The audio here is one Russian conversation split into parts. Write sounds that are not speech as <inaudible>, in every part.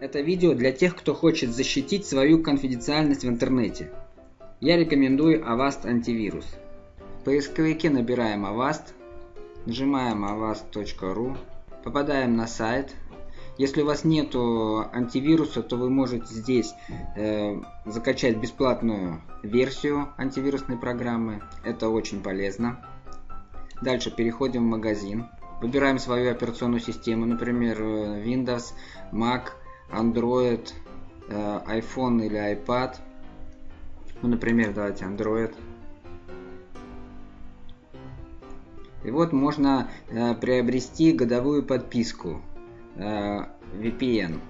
Это видео для тех, кто хочет защитить свою конфиденциальность в интернете. Я рекомендую Avast антивирус. В поисковике набираем Avast, нажимаем avast.ru, попадаем на сайт. Если у вас нет антивируса, то вы можете здесь э, закачать бесплатную версию антивирусной программы. Это очень полезно. Дальше переходим в магазин. Выбираем свою операционную систему, например, э, Windows, Mac, Android, э, iPhone или iPad. Ну, например, давайте Android. И вот можно э, приобрести годовую подписку э, VPN.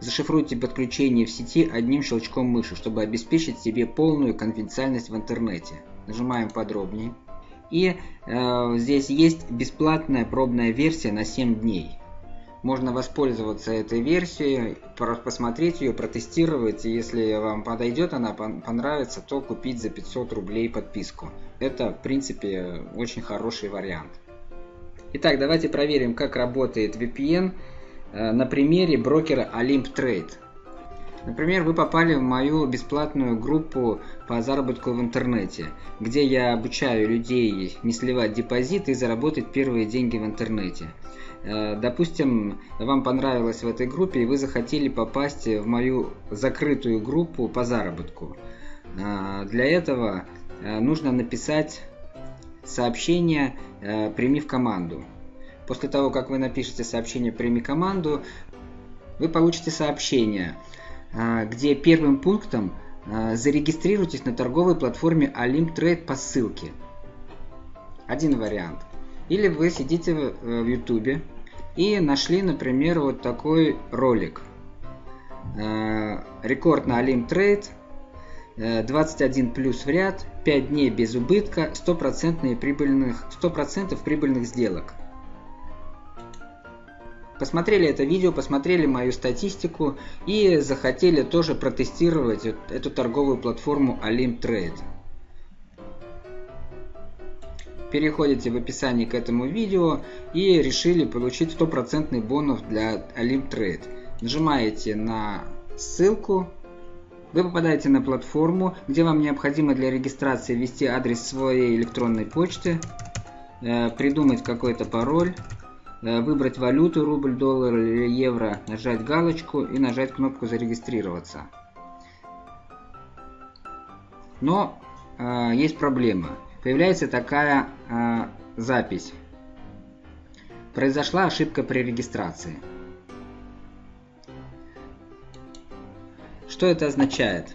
Зашифруйте подключение в сети одним щелчком мыши, чтобы обеспечить себе полную конфиденциальность в интернете. Нажимаем подробнее. И э, здесь есть бесплатная пробная версия на 7 дней. Можно воспользоваться этой версией, посмотреть ее, протестировать. И если вам подойдет, она понравится, то купить за 500 рублей подписку. Это, в принципе, очень хороший вариант. Итак, давайте проверим, как работает VPN э, на примере брокера Olymp Trade. Например, вы попали в мою бесплатную группу по заработку в интернете, где я обучаю людей не сливать депозит и заработать первые деньги в интернете. Э, допустим, вам понравилось в этой группе и вы захотели попасть в мою закрытую группу по заработку. Э, для этого э, нужно написать сообщение «Прими в команду». После того, как вы напишете сообщение «Прими команду», вы получите сообщение – где первым пунктом зарегистрируйтесь на торговой платформе Olymp Trade по ссылке. Один вариант. Или вы сидите в YouTube и нашли, например, вот такой ролик. А, рекорд на Olymp Trade 21 плюс в ряд, 5 дней без убытка, 100% прибыльных, 100% прибыльных сделок посмотрели это видео, посмотрели мою статистику и захотели тоже протестировать эту торговую платформу Olymp Trade. Переходите в описании к этому видео и решили получить стопроцентный бонус для Olymp Trade. Нажимаете на ссылку, вы попадаете на платформу, где вам необходимо для регистрации ввести адрес своей электронной почты, э, придумать какой-то пароль, Э, выбрать валюту, рубль, доллар или евро, нажать галочку и нажать кнопку зарегистрироваться. Но э, есть проблема. Появляется такая э, запись. Произошла ошибка при регистрации. Что это означает?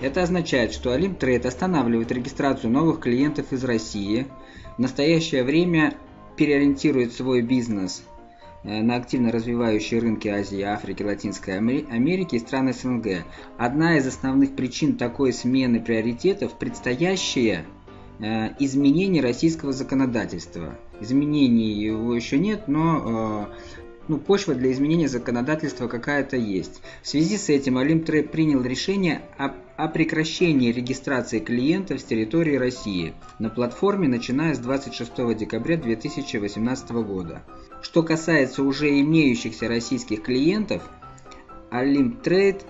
Это означает, что Trade останавливает регистрацию новых клиентов из России. В настоящее время переориентирует свой бизнес э, на активно развивающие рынки Азии, Африки, Латинской Америки и стран СНГ. Одна из основных причин такой смены приоритетов – предстоящее э, изменение российского законодательства. Изменений его еще нет, но э, ну, почва для изменения законодательства какая-то есть. В связи с этим Олимтрейд принял решение о, о прекращении регистрации клиентов с территории России на платформе, начиная с 26 декабря 2018 года. Что касается уже имеющихся российских клиентов, Олимтрейд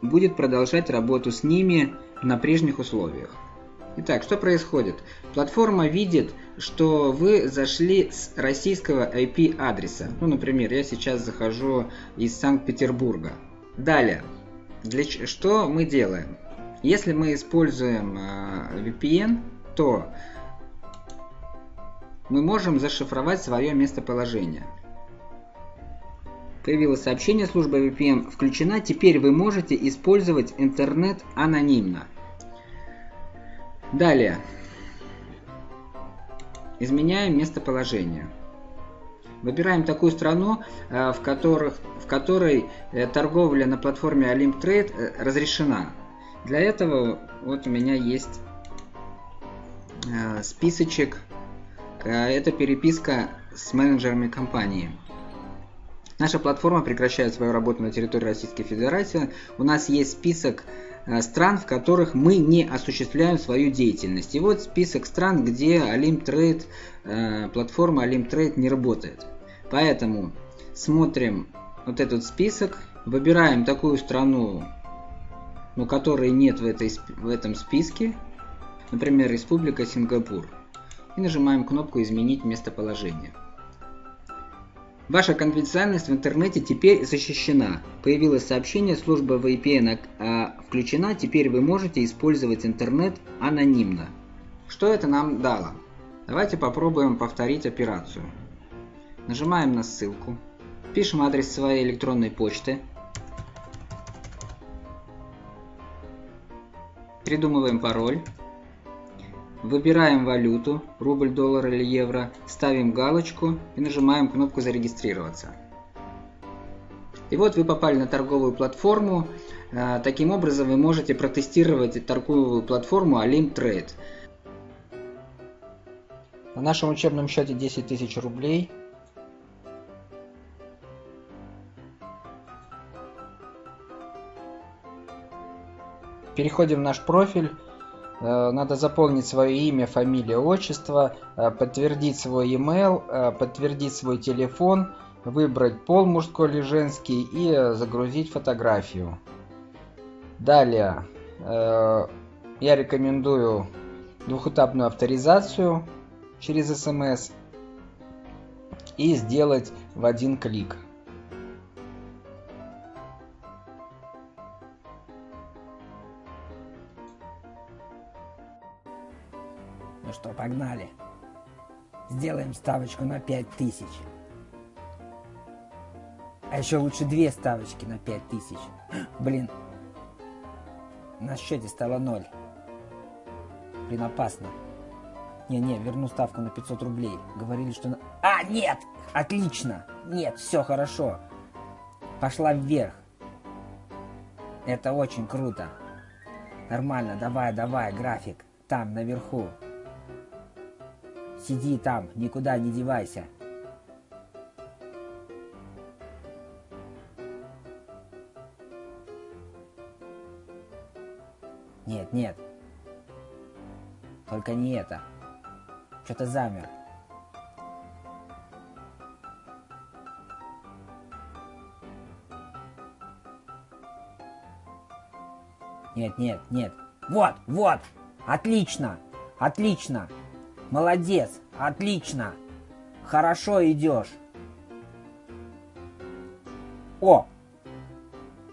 будет продолжать работу с ними на прежних условиях. Итак, что происходит? Платформа видит, что вы зашли с российского IP-адреса. Ну, например, я сейчас захожу из Санкт-Петербурга. Далее, для, что мы делаем? Если мы используем э, VPN, то мы можем зашифровать свое местоположение. Появилось сообщение, служба VPN включена, теперь вы можете использовать интернет анонимно. Далее. Изменяем местоположение. Выбираем такую страну, э, в, которых, в которой э, торговля на платформе Olymp Trade э, разрешена. Для этого вот у меня есть списочек. Это переписка с менеджерами компании. Наша платформа прекращает свою работу на территории Российской Федерации. У нас есть список стран, в которых мы не осуществляем свою деятельность. И вот список стран, где Trade, э, платформа Trade не работает. Поэтому смотрим вот этот список, выбираем такую страну, но которой нет в, этой, в этом списке, например, Республика Сингапур, и нажимаем кнопку «Изменить местоположение». Ваша конфиденциальность в интернете теперь защищена. Появилось сообщение, служба VPN а, включена, теперь вы можете использовать интернет анонимно. Что это нам дало? Давайте попробуем повторить операцию. Нажимаем на ссылку, пишем адрес своей электронной почты, придумываем пароль, Выбираем валюту, рубль, доллар или евро, ставим галочку и нажимаем кнопку «Зарегистрироваться». И вот вы попали на торговую платформу. А, таким образом вы можете протестировать торговую платформу Alim Trade. На нашем учебном счете 10 тысяч рублей. Переходим в наш профиль. Э, надо заполнить свое имя, фамилия, отчество, э, подтвердить свой email, э, подтвердить свой телефон, выбрать пол мужской или женский и загрузить фотографию. Далее я рекомендую двухэтапную авторизацию через смс и сделать в один клик. Что, погнали. Сделаем ставочку на 5000. А еще лучше две ставочки на 5000. <gasps> Блин. На счете стало 0. Блин, опасно. Не-не, верну ставку на 500 рублей. Говорили, что... На... А, нет! Отлично! Нет, все хорошо. Пошла вверх. Это очень круто. Нормально, давай, давай, график. Там, наверху. Сиди там, никуда не девайся. Нет, нет. Только не это. Что-то замер. Нет, нет, нет. Вот, вот. Отлично. Отлично. Молодец, отлично. Хорошо идешь. О!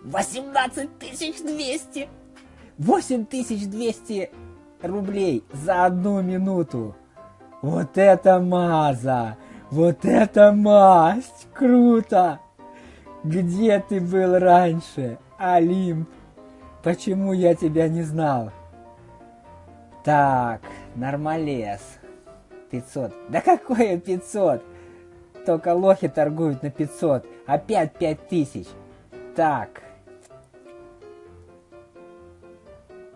18 200! 8200 рублей за одну минуту. Вот это маза! Вот это масть! Круто! Где ты был раньше, Олимп? Почему я тебя не знал? Так, нормалес. 500. Да какое 500? Только лохи торгуют на 500. Опять 5000. Так.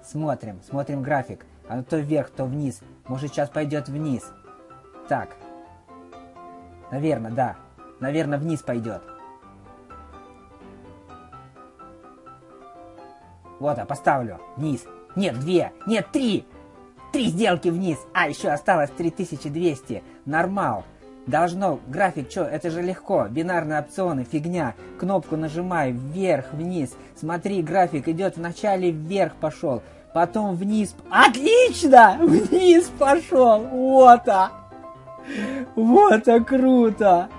Смотрим, смотрим график. Оно то вверх, то вниз. Может сейчас пойдет вниз. Так. Наверное, да. Наверное, вниз пойдет. Вот, а поставлю. Вниз. Нет, две. Нет, три. Три сделки вниз, а еще осталось 3200. Нормал. Должно, график, что, это же легко. Бинарные опционы, фигня. Кнопку нажимай, вверх, вниз. Смотри, график идет вначале вверх пошел, потом вниз. Отлично! Вниз пошел. Вот а. Вот а круто.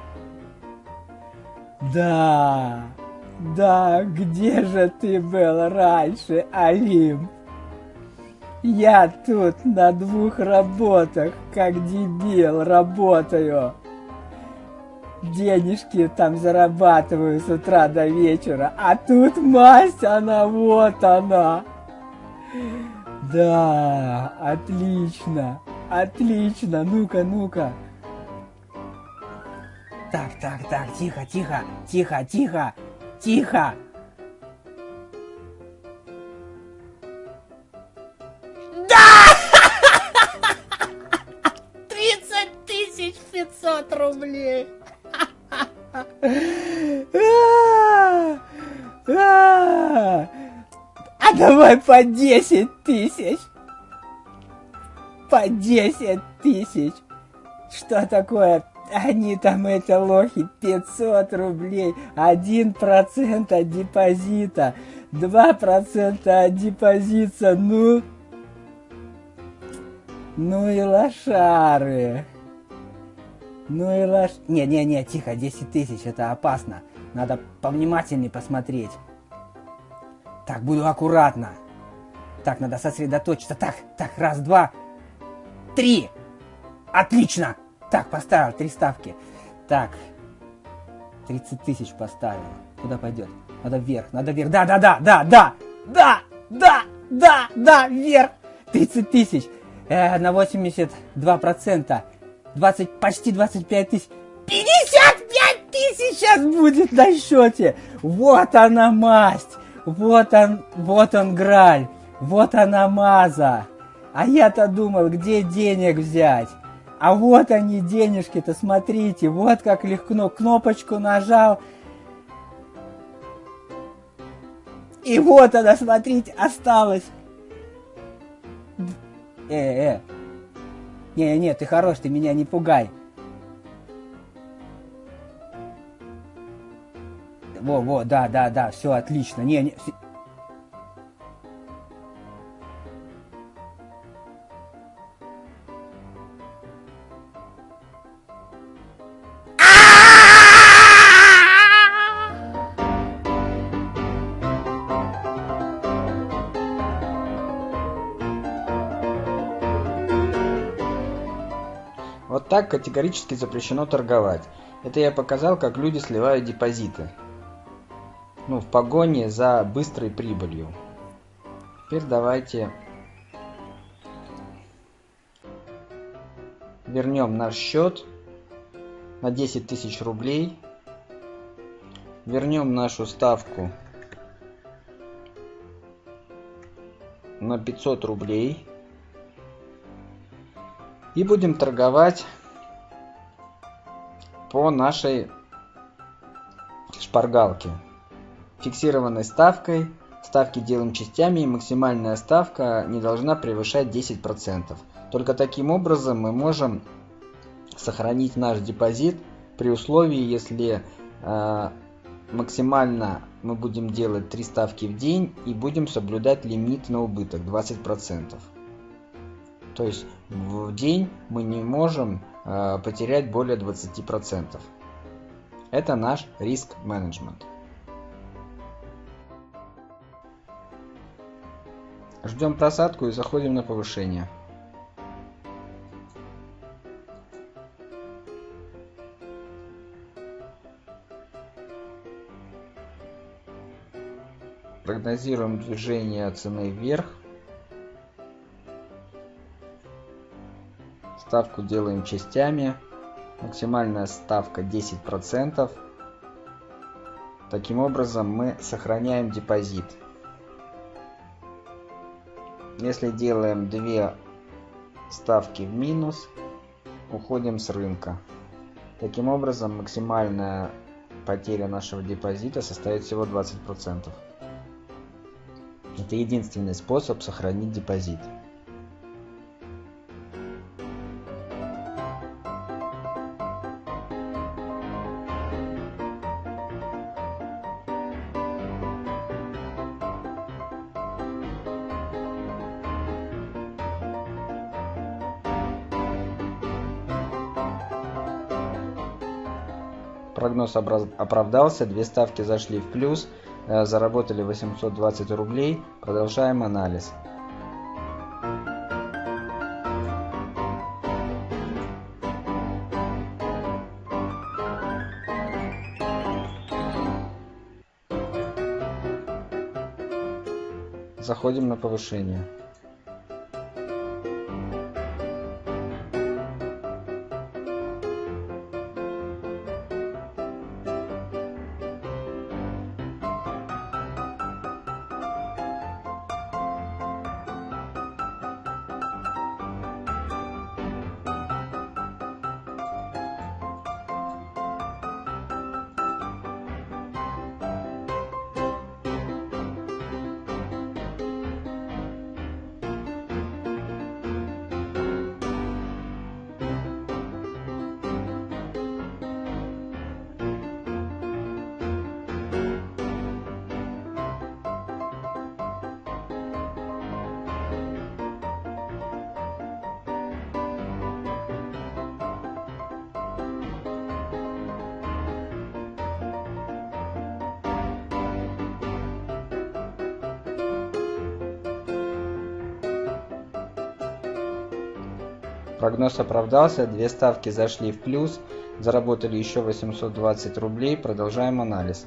Да. Да, где же ты был раньше, Олимп? Я тут на двух работах, как дебил, работаю. Денежки там зарабатываю с утра до вечера, а тут масть, она вот она. Да, отлично, отлично, ну-ка, ну-ка. Так, так, так, тихо, тихо, тихо, тихо, тихо. 500 рублей. А давай по 10 тысяч. По 10 тысяч. Что такое Они там, эти лохи, 500 рублей, 1% от депозита, 2% от депозита, ну... Ну и лошары. Ну и лош... Не-не-не, тихо, 10 тысяч, это опасно. Надо повнимательнее посмотреть. Так, буду аккуратно. Так, надо сосредоточиться. Так, так, раз, два, три. Отлично. Так, поставил три ставки. Так, 30 тысяч поставил. Куда пойдет? Надо вверх, надо вверх. Да, да, да, да, да, да, да, да, да, вверх. 30 тысяч. Э, на 82%. 20, почти 25 тысяч. 55 тысяч сейчас будет на счете. Вот она масть. Вот он, вот он граль. Вот она маза. А я-то думал, где денег взять. А вот они денежки-то, смотрите, вот как легко кнопочку нажал. И вот она, смотрите, осталось. Э, э. Не, не, ты хорош, ты меня не пугай. Во, во, да, да, да, все отлично. Не, не, так категорически запрещено торговать. Это я показал, как люди сливают депозиты. Ну, в погоне за быстрой прибылью. Теперь давайте вернем наш счет на 10 тысяч рублей. Вернем нашу ставку на 500 рублей. И будем торговать по нашей шпаргалке. Фиксированной ставкой. Ставки делаем частями и максимальная ставка не должна превышать 10%. Только таким образом мы можем сохранить наш депозит при условии, если э, максимально мы будем делать 3 ставки в день и будем соблюдать лимит на убыток 20%. То есть в день мы не можем потерять более 20%. Это наш риск менеджмент. Ждем просадку и заходим на повышение. Прогнозируем движение цены вверх. Ставку делаем частями. Максимальная ставка 10%. Таким образом мы сохраняем депозит. Если делаем две ставки в минус, уходим с рынка. Таким образом максимальная потеря нашего депозита составит всего 20%. Это единственный способ сохранить депозит. Прогноз оправдался, две ставки зашли в плюс, э, заработали 820 рублей. Продолжаем анализ. Заходим на повышение. Прогноз оправдался, две ставки зашли в плюс, заработали еще 820 рублей, продолжаем анализ.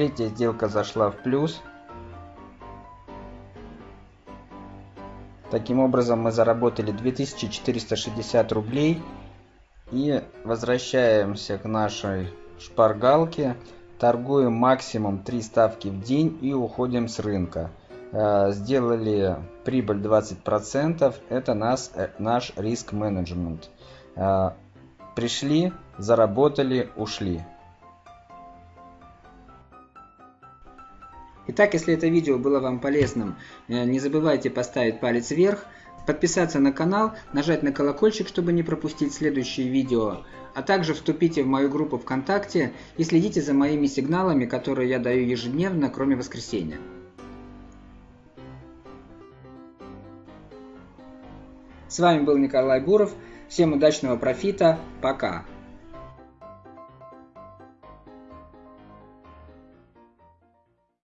Третья сделка зашла в плюс. Таким образом мы заработали 2460 рублей. И возвращаемся к нашей шпаргалке. Торгуем максимум 3 ставки в день и уходим с рынка. Э, сделали прибыль 20%. Это нас, э, наш риск менеджмент. Э, пришли, заработали, ушли. Итак, если это видео было вам полезным, э, не забывайте поставить палец вверх, подписаться на канал, нажать на колокольчик, чтобы не пропустить следующие видео, а также вступите в мою группу ВКонтакте и следите за моими сигналами, которые я даю ежедневно, кроме воскресенья. С вами был Николай Буров. Всем удачного профита. Пока.